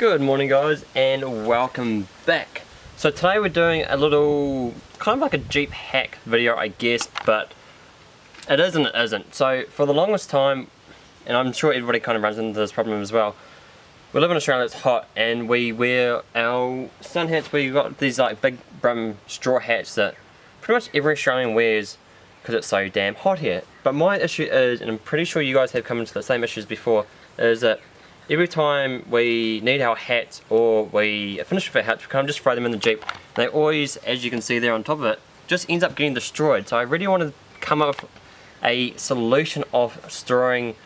Good morning guys and welcome back. So today we're doing a little, kind of like a Jeep hack video I guess, but it is and it isn't. So for the longest time, and I'm sure everybody kind of runs into this problem as well, we live in Australia, it's hot, and we wear our sun hats, we've got these like big brim straw hats that pretty much every Australian wears because it's so damn hot here. But my issue is, and I'm pretty sure you guys have come into the same issues before, is that every time we need our hats or we finish with our hats, we kind of just throw them in the Jeep. They always, as you can see there on top of it, just ends up getting destroyed. So I really want to come up with a solution of storing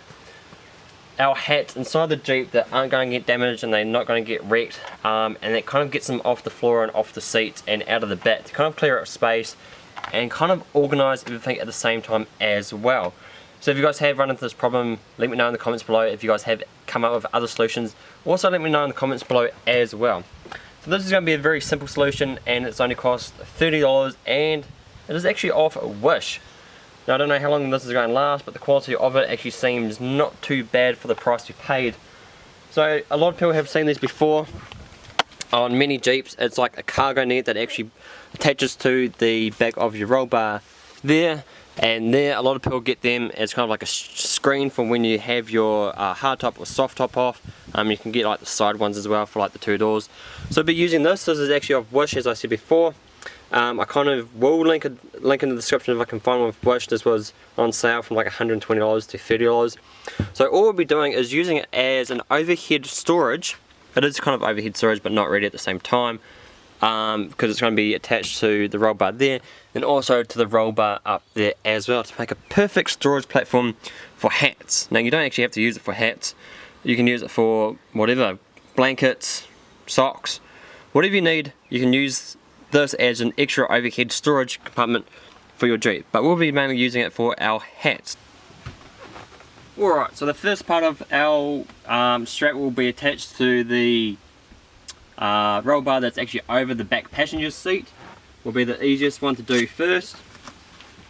our hats inside the Jeep that aren't going to get damaged and they're not going to get wrecked um, and that kind of gets them off the floor and off the seats and out of the bed to kind of clear up space and kind of organize everything at the same time as well. So if you guys have run into this problem, let me know in the comments below. If you guys have come up with other solutions, also let me know in the comments below as well. So this is going to be a very simple solution and it's only cost $30 and it is actually off Wish. Now I don't know how long this is going to last, but the quality of it actually seems not too bad for the price you paid. So a lot of people have seen these before on many Jeeps. It's like a cargo net that actually attaches to the back of your roll bar there and there a lot of people get them as kind of like a screen for when you have your uh, hard top or soft top off. Um, you can get like the side ones as well for like the two doors. So I'll be using this this is actually off Wish as I said before. Um, I kind of will link a link in the description if I can find one with Wish. This was on sale from like $120 to $30 so all we'll be doing is using it as an overhead storage. It is kind of overhead storage but not really at the same time um, because it's going to be attached to the roll bar there and also to the roll bar up there as well to make a perfect storage platform for hats. Now you don't actually have to use it for hats, you can use it for whatever, blankets, socks, whatever you need you can use this as an extra overhead storage compartment for your Jeep but we'll be mainly using it for our hats. Alright, so the first part of our um, strap will be attached to the uh, roll bar that's actually over the back passenger seat will be the easiest one to do first.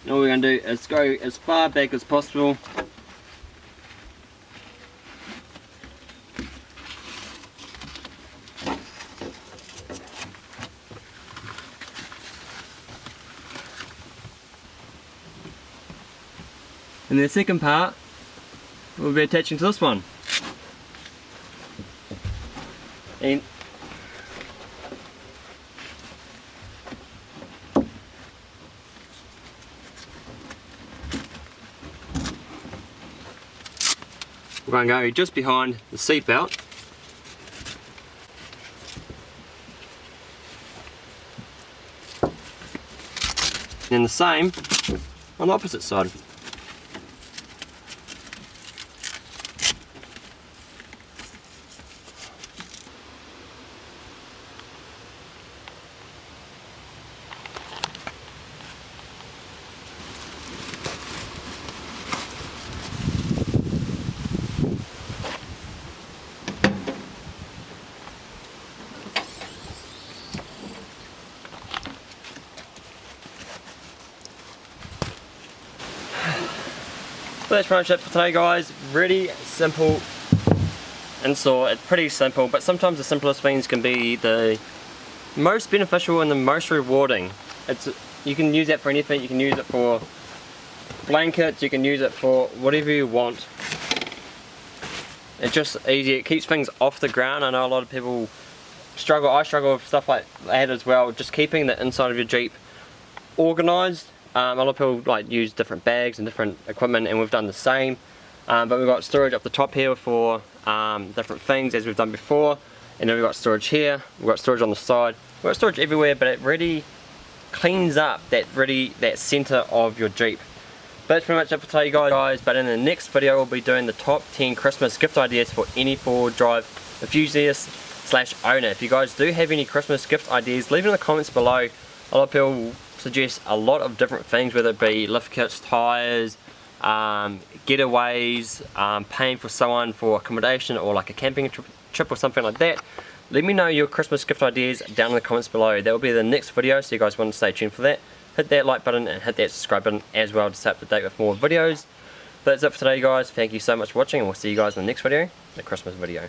And all we're going to do is go as far back as possible And the second part will be attaching to this one. And We're going to go just behind the seat belt. And the same on the opposite side. That's pretty much it for today guys. Really simple install. It's pretty simple but sometimes the simplest things can be the most beneficial and the most rewarding. It's You can use that for anything. You can use it for blankets. You can use it for whatever you want. It's just easy. It keeps things off the ground. I know a lot of people struggle. I struggle with stuff like that as well. Just keeping the inside of your Jeep organized um, a lot of people like use different bags and different equipment and we've done the same. Um, but we've got storage up the top here for um, different things as we've done before. And then we've got storage here, we've got storage on the side. We've got storage everywhere but it really cleans up that really that center of your Jeep. But that's pretty much it for today guys, but in the next video we'll be doing the top 10 Christmas gift ideas for any four-wheel drive enthusiast slash owner. If you guys do have any Christmas gift ideas, leave it in the comments below. A lot of people suggest a lot of different things, whether it be lift kits, tyres, um, getaways, um, paying for someone for accommodation or like a camping trip, trip or something like that. Let me know your Christmas gift ideas down in the comments below. That will be the next video, so you guys want to stay tuned for that. Hit that like button and hit that subscribe button as well to stay up to date with more videos. That's it for today guys. Thank you so much for watching and we'll see you guys in the next video, the Christmas video.